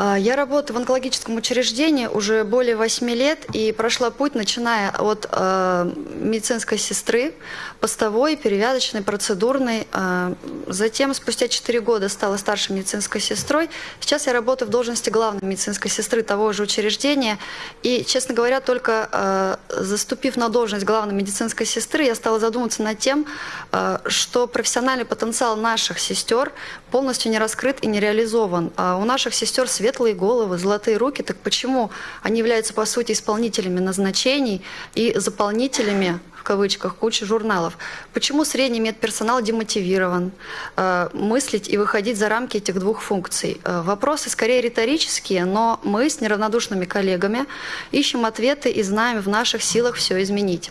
А, Я работаю в онкологическом учреждении уже более 8 лет и прошла путь, начиная от э, медицинской сестры, постовой, перевязочной, процедурной. Э, затем, спустя 4 года, стала старшей медицинской сестрой. Сейчас я работаю в должности главной медицинской сестры того же учреждения. И, честно говоря, только э, заступив на должность главной медицинской сестры, я стала задумываться над тем, э, что профессиональный потенциал наших сестер полностью не раскрыт и не реализован. А у наших сестер светлые головы, золотые руки, так почему они являются, по сути, исполнителями назначений и заполнителями в кавычках, кучи журналов. Почему средний медперсонал демотивирован э, мыслить и выходить за рамки этих двух функций? Э, вопросы скорее риторические, но мы с неравнодушными коллегами ищем ответы и знаем в наших силах все изменить.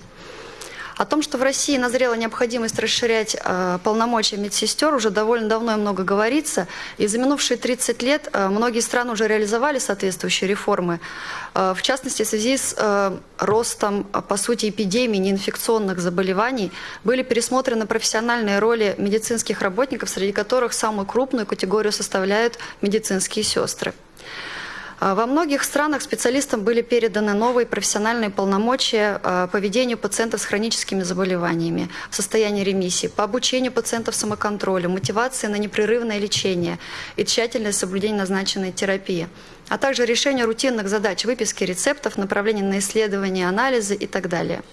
О том, что в России назрела необходимость расширять э, полномочия медсестер, уже довольно давно и много говорится. И за минувшие 30 лет э, многие страны уже реализовали соответствующие реформы. Э, в частности, в связи с э, ростом, э, по сути, эпидемии неинфекционных заболеваний были пересмотрены профессиональные роли медицинских работников, среди которых самую крупную категорию составляют медицинские сестры. А, Во многих странах специалистам были переданы новые профессиональные полномочия а, по ведению пациентов с хроническими заболеваниями в состоянии ремиссии, по обучению пациентов самоконтролю, мотивации на непрерывное лечение и тщательное соблюдение назначенной терапии, а также решение рутинных задач выписки рецептов, направления на исследования, анализы и так далее.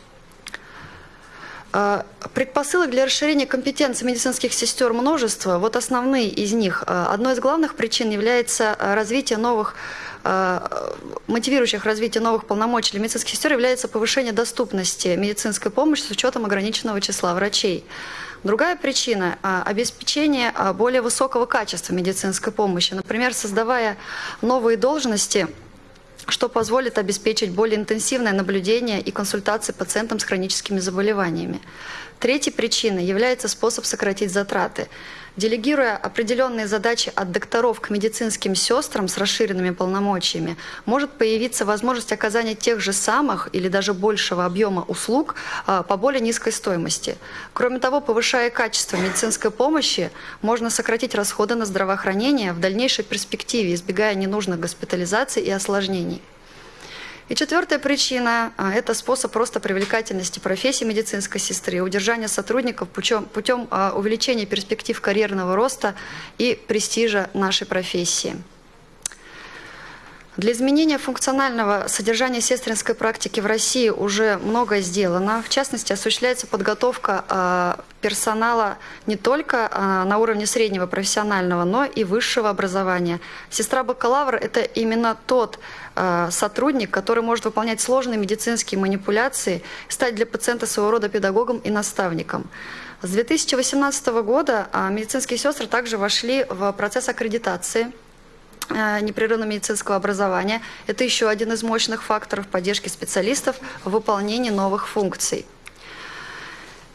Предпосылок для расширения компетенций медицинских сестер множество. Вот основные из них. А, Одной из главных причин является а, развитие новых а, мотивирующих развитие новых полномочий для медицинских сестер является повышение доступности медицинской помощи с учетом ограниченного числа врачей. Другая причина – обеспечение более высокого качества медицинской помощи. Например, создавая новые должности – что позволит обеспечить более интенсивное наблюдение и консультации пациентам с хроническими заболеваниями. Третьей причиной является способ сократить затраты. Делегируя определенные задачи от докторов к медицинским сестрам с расширенными полномочиями, может появиться возможность оказания тех же самых или даже большего объема услуг а, по более низкой стоимости. Кроме того, повышая качество медицинской помощи, можно сократить расходы на здравоохранение в дальнейшей перспективе, избегая ненужных госпитализаций и осложнений. И четвертая причина а, – это способ роста привлекательности профессии медицинской сестры, удержания сотрудников путем, путем а, увеличения перспектив карьерного роста и престижа нашей профессии. Для изменения функционального содержания сестринской практики в России уже многое сделано. В частности, осуществляется подготовка э, персонала не только э, на уровне среднего профессионального, но и высшего образования. Сестра-бакалавр – это именно тот э, сотрудник, который может выполнять сложные медицинские манипуляции, стать для пациента своего рода педагогом и наставником. С 2018 года медицинские сестры также вошли в процесс аккредитации – непрерывного медицинского образования. Это еще один из мощных факторов поддержки специалистов в выполнении новых функций.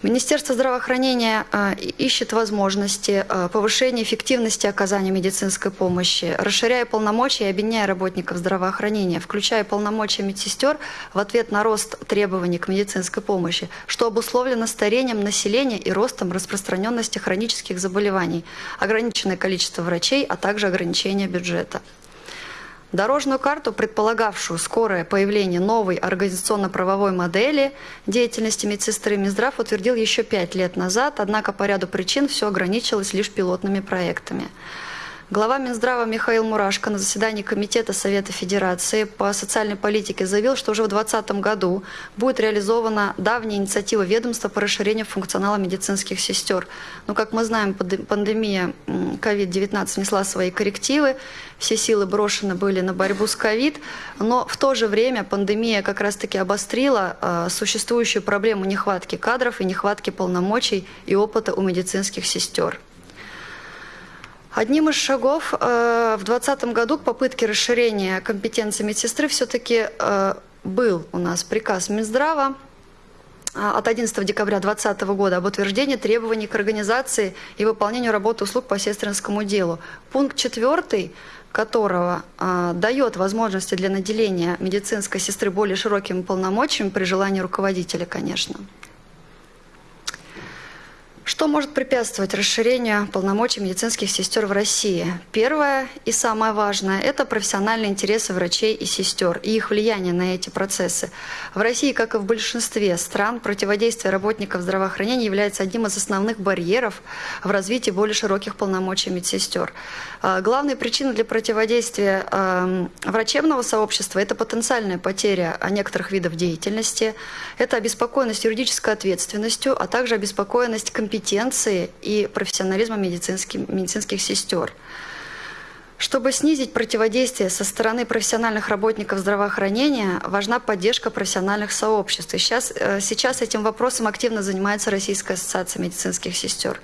Министерство здравоохранения э, ищет возможности э, повышения эффективности оказания медицинской помощи, расширяя полномочия и объединяя работников здравоохранения, включая полномочия медсестер в ответ на рост требований к медицинской помощи, что обусловлено старением населения и ростом распространенности хронических заболеваний, ограниченное количество врачей, а также ограничение бюджета. Дорожную карту, предполагавшую скорое появление новой организационно-правовой модели деятельности медсестры, Минздрав утвердил еще пять лет назад, однако по ряду причин все ограничилось лишь пилотными проектами. Глава Минздрава Михаил Мурашко на заседании Комитета Совета Федерации по социальной политике заявил, что уже в 2020 году будет реализована давняя инициатива ведомства по расширению функционала медицинских сестер. Но, как мы знаем, пандемия COVID-19 внесла свои коррективы, все силы брошены были на борьбу с ковид, но в то же время пандемия как раз-таки обострила э, существующую проблему нехватки кадров и нехватки полномочий и опыта у медицинских сестер. Одним из шагов э, в 2020 году к попытке расширения компетенции медсестры все-таки э, был у нас приказ Минздрава э, от 11 декабря 2020 года об утверждении требований к организации и выполнению работы услуг по сестринскому делу. Пункт 4 которого э, дает возможности для наделения медицинской сестры более широкими полномочиями при желании руководителя, конечно. Что может препятствовать расширению полномочий медицинских сестер в России? Первое и самое важное – это профессиональные интересы врачей и сестер и их влияние на эти процессы. В России, как и в большинстве стран, противодействие работников здравоохранения является одним из основных барьеров в развитии более широких полномочий медсестер. А, главной причиной для противодействия эм, врачебного сообщества – это потенциальная потеря некоторых видов деятельности, это обеспокоенность юридической ответственностью, а также обеспокоенность компетенцией компетенции и профессионализма медицинских, медицинских сестер. Чтобы снизить противодействие со стороны профессиональных работников здравоохранения, важна поддержка профессиональных сообществ. И сейчас, э, сейчас этим вопросом активно занимается Российская ассоциация медицинских сестер.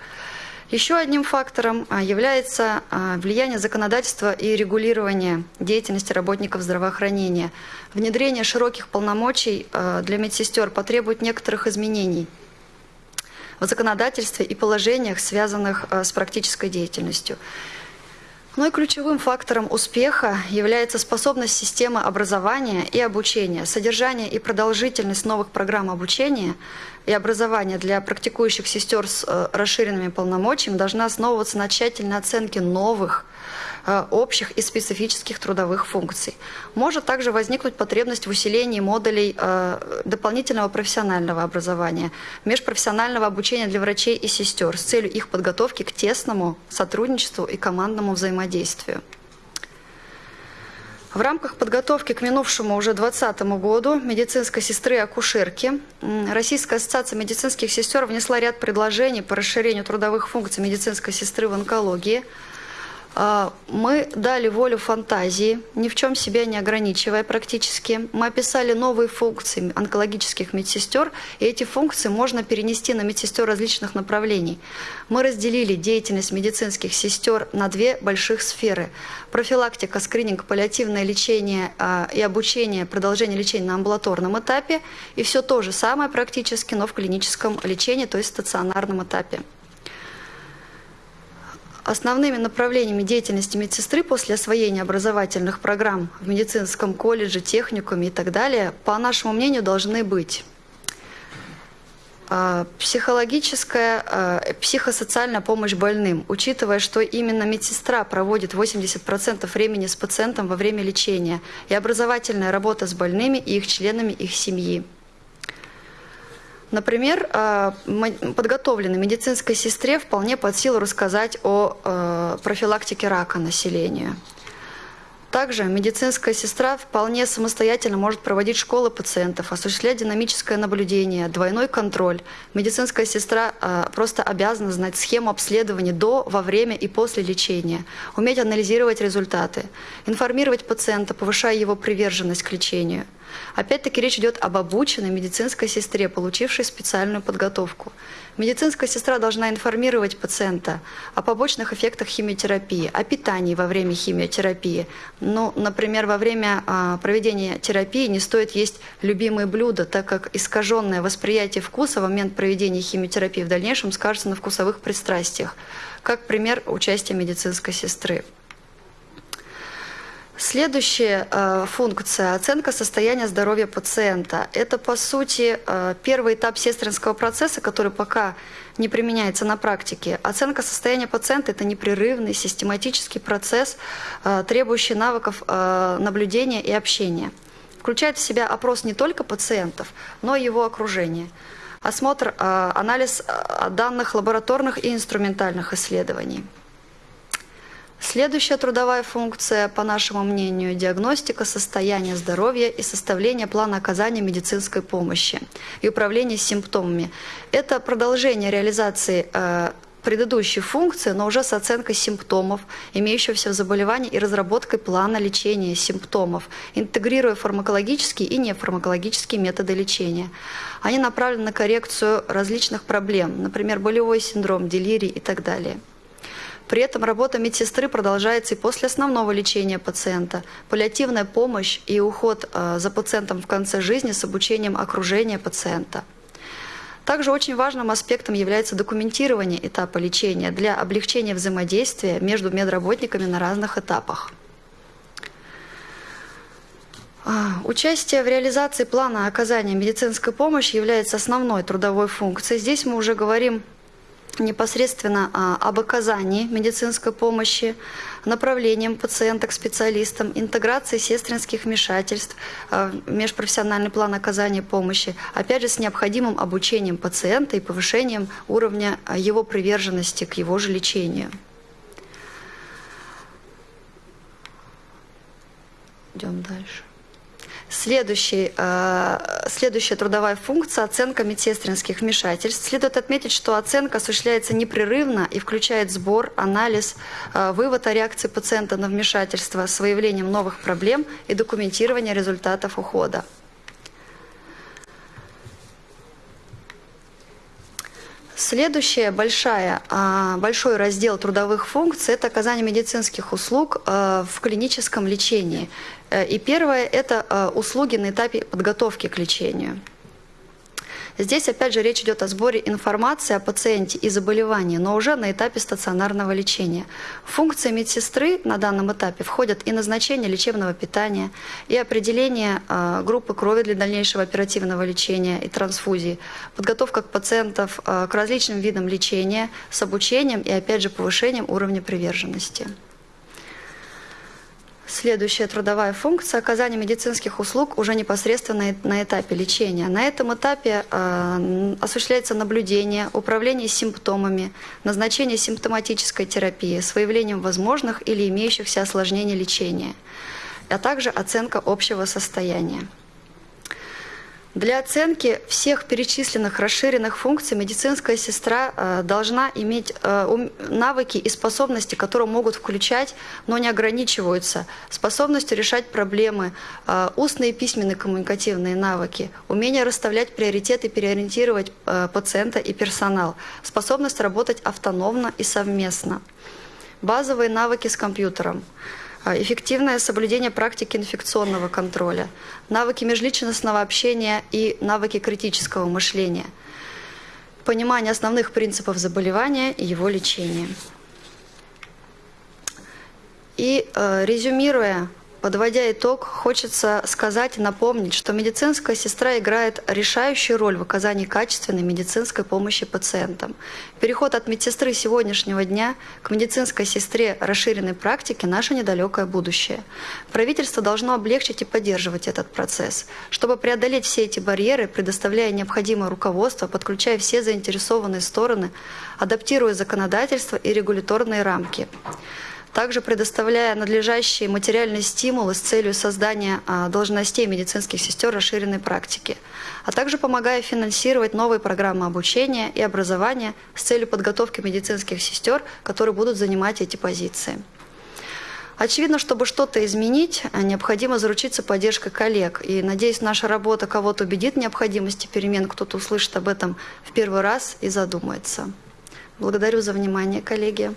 Еще одним фактором а, является а, влияние законодательства и регулирования деятельности работников здравоохранения. Внедрение широких полномочий а, для медсестер потребует некоторых изменений – в законодательстве и положениях, связанных э, с практической деятельностью. Ну и ключевым фактором успеха является способность системы образования и обучения, содержание и продолжительность новых программ обучения и образования для практикующих сестер с э, расширенными полномочиями должна основываться на тщательной оценке новых Э, общих и специфических трудовых функций. Может также возникнуть потребность в усилении модулей э, дополнительного профессионального образования, межпрофессионального обучения для врачей и сестер с целью их подготовки к тесному сотрудничеству и командному взаимодействию. В рамках подготовки к минувшему уже 2020 году медицинской сестры и акушерки Российская ассоциация медицинских сестер внесла ряд предложений по расширению трудовых функций медицинской сестры в онкологии – мы дали волю фантазии, ни в чем себя не ограничивая практически. Мы описали новые функции онкологических медсестер, и эти функции можно перенести на медсестер различных направлений. Мы разделили деятельность медицинских сестер на две больших сферы. Профилактика, скрининг, паллиативное лечение а, и обучение, продолжение лечения на амбулаторном этапе, и все то же самое практически, но в клиническом лечении, то есть стационарном этапе. Основными направлениями деятельности медсестры после освоения образовательных программ в медицинском колледже, техникуме и так далее, по нашему мнению, должны быть а, психологическая, а, психосоциальная помощь больным, учитывая, что именно медсестра проводит 80% времени с пациентом во время лечения, и образовательная работа с больными и их членами их семьи. Например, э, подготовленной медицинской сестре вполне под силу рассказать о э, профилактике рака населению. Также медицинская сестра вполне самостоятельно может проводить школы пациентов, осуществлять динамическое наблюдение, двойной контроль. Медицинская сестра э, просто обязана знать схему обследования до, во время и после лечения, уметь анализировать результаты, информировать пациента, повышая его приверженность к лечению – Опять-таки речь идет об обученной медицинской сестре, получившей специальную подготовку. Медицинская сестра должна информировать пациента о побочных эффектах химиотерапии, о питании во время химиотерапии. Ну, например, во время а, проведения терапии не стоит есть любимые блюда, так как искаженное восприятие вкуса в момент проведения химиотерапии в дальнейшем скажется на вкусовых пристрастиях. Как пример участия медицинской сестры. Следующая э, функция – оценка состояния здоровья пациента. Это, по сути, э, первый этап сестринского процесса, который пока не применяется на практике. Оценка состояния пациента – это непрерывный, систематический процесс, э, требующий навыков э, наблюдения и общения. Включает в себя опрос не только пациентов, но и его окружения. Осмотр, э, анализ э, данных лабораторных и инструментальных исследований. Следующая трудовая функция, по нашему мнению, диагностика состояния здоровья и составление плана оказания медицинской помощи и управление симптомами. Это продолжение реализации э, предыдущей функции, но уже с оценкой симптомов, имеющихся в заболевании и разработкой плана лечения симптомов, интегрируя фармакологические и нефармакологические методы лечения. Они направлены на коррекцию различных проблем, например, болевой синдром, делирий и так далее. При этом работа медсестры продолжается и после основного лечения пациента. Паллиативная помощь и уход э, за пациентом в конце жизни с обучением окружения пациента. Также очень важным аспектом является документирование этапа лечения для облегчения взаимодействия между медработниками на разных этапах. А, участие в реализации плана оказания медицинской помощи является основной трудовой функцией. Здесь мы уже говорим непосредственно а, об оказании медицинской помощи, направлением пациента к специалистам, интеграции сестринских вмешательств, а, межпрофессиональный план оказания помощи, опять же с необходимым обучением пациента и повышением уровня а, его приверженности к его же лечению. Идем дальше. Следующий, э, следующая трудовая функция – оценка медсестринских вмешательств. Следует отметить, что оценка осуществляется непрерывно и включает сбор, анализ, э, вывод о реакции пациента на вмешательство с выявлением новых проблем и документирование результатов ухода. Следующая большая, а, большой раздел трудовых функций – это оказание медицинских услуг а, в клиническом лечении. Э, и первое – это а, услуги на этапе подготовки к лечению. Здесь, опять же, речь идет о сборе информации о пациенте и заболевании, но уже на этапе стационарного лечения. Функции медсестры на данном этапе входят и назначение лечебного питания, и определение э, группы крови для дальнейшего оперативного лечения и трансфузии, подготовка к пациентов э, к различным видам лечения с обучением и, опять же, повышением уровня приверженности. Следующая трудовая функция – оказание медицинских услуг уже непосредственно на этапе лечения. На этом этапе э, осуществляется наблюдение, управление симптомами, назначение симптоматической терапии с выявлением возможных или имеющихся осложнений лечения, а также оценка общего состояния. Для оценки всех перечисленных расширенных функций медицинская сестра э, должна иметь э, навыки и способности, которые могут включать, но не ограничиваются, способностью решать проблемы, э, устные и письменные коммуникативные навыки, умение расставлять приоритеты, переориентировать пациента и персонал, способность работать автономно и совместно, базовые навыки с компьютером – эффективное соблюдение практики инфекционного контроля, навыки межличностного общения и навыки критического мышления, понимание основных принципов заболевания и его лечения. И э, резюмируя Подводя итог, хочется сказать и напомнить, что медицинская сестра играет решающую роль в оказании качественной медицинской помощи пациентам. Переход от медсестры сегодняшнего дня к медицинской сестре расширенной практики – наше недалекое будущее. Правительство должно облегчить и поддерживать этот процесс, чтобы преодолеть все эти барьеры, предоставляя необходимое руководство, подключая все заинтересованные стороны, адаптируя законодательство и регуляторные рамки также предоставляя надлежащие материальные стимулы с целью создания а, должностей медицинских сестер расширенной практики, а также помогая финансировать новые программы обучения и образования с целью подготовки медицинских сестер, которые будут занимать эти позиции. Очевидно, чтобы что-то изменить, а, необходимо заручиться поддержкой коллег. И, надеюсь, наша работа кого-то убедит в необходимости перемен, кто-то услышит об этом в первый раз и задумается. Благодарю за внимание, коллеги.